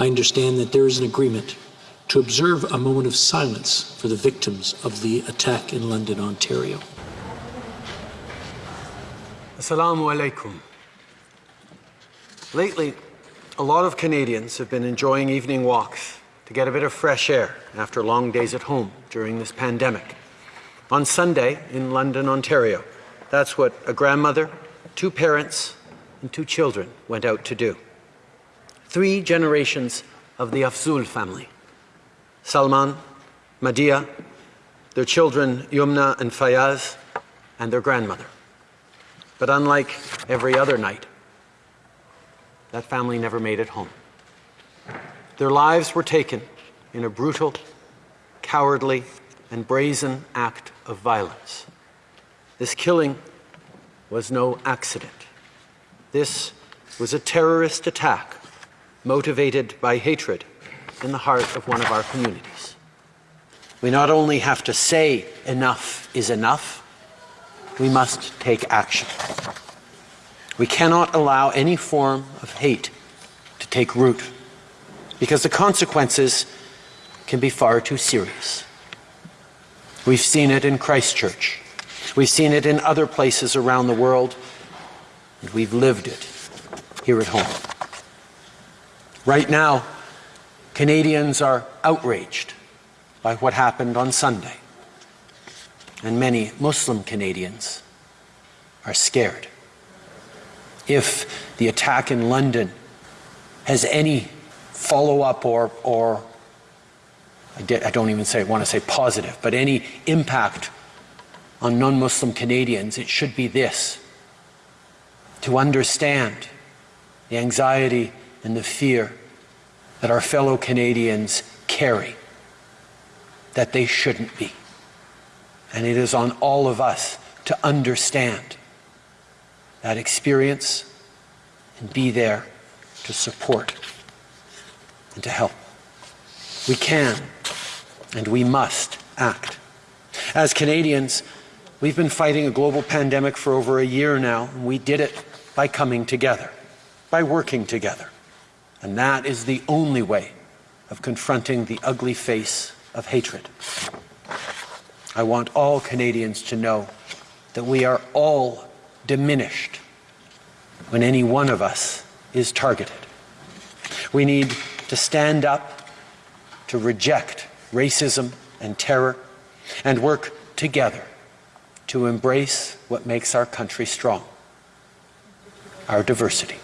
I understand that there is an agreement to observe a moment of silence for the victims of the attack in London, Ontario. Assalamu alaikum. Lately, a lot of Canadians have been enjoying evening walks to get a bit of fresh air after long days at home during this pandemic. On Sunday in London, Ontario, that's what a grandmother, two parents, and two children went out to do. Three generations of the Afzaal family Salman, Madiha, their children Yumna and Fayez, and their grandmother. But unlike every other night, that family never made it home. Their lives were taken in a brutal, cowardly, and brazen act of violence. This killing was no accident. This was a terrorist attack motivated by hatred in the heart of one of our communities. We not only have to say enough is enough, we must take action. We cannot allow any form of hate to take root because the consequences can be far too serious. We've seen it in Christchurch. We've seen it in other places around the world, and we've lived it here at home. Right now, Canadians are outraged by what happened on Sunday, and many Muslim Canadians are scared. If the attack in London has any follow up or, or I, did, I don't even say, want to say positive, but any impact on non Muslim Canadians, it should be this to understand the anxiety and the fear that our fellow Canadians carry, that they shouldn't be. And it is on all of us to understand that experience and be there to support and to help. We can and we must act. As Canadians, we've been fighting a global pandemic for over a year now, and we did it by coming together, by working together. And that is the only way of confronting the ugly face of hatred. I want all Canadians to know that we are all diminished when any one of us is targeted. We need to stand up to reject racism and terror and work together to embrace what makes our country strong our diversity.